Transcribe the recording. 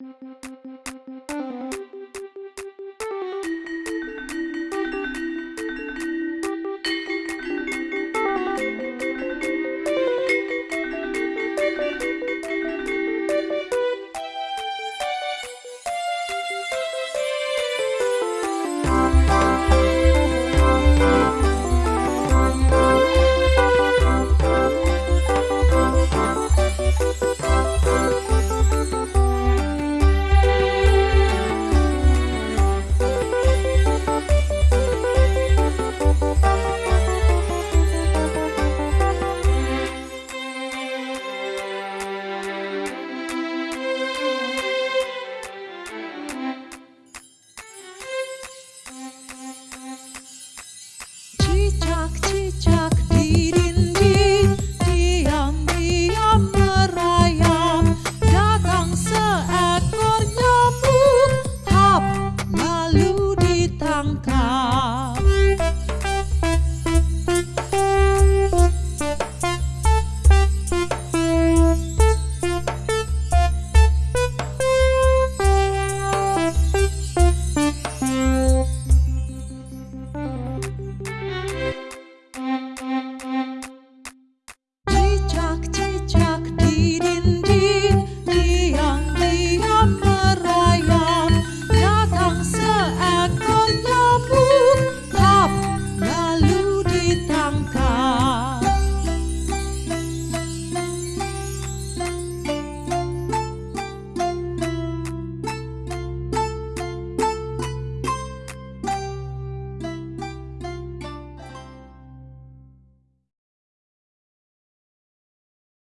Música chock, chock.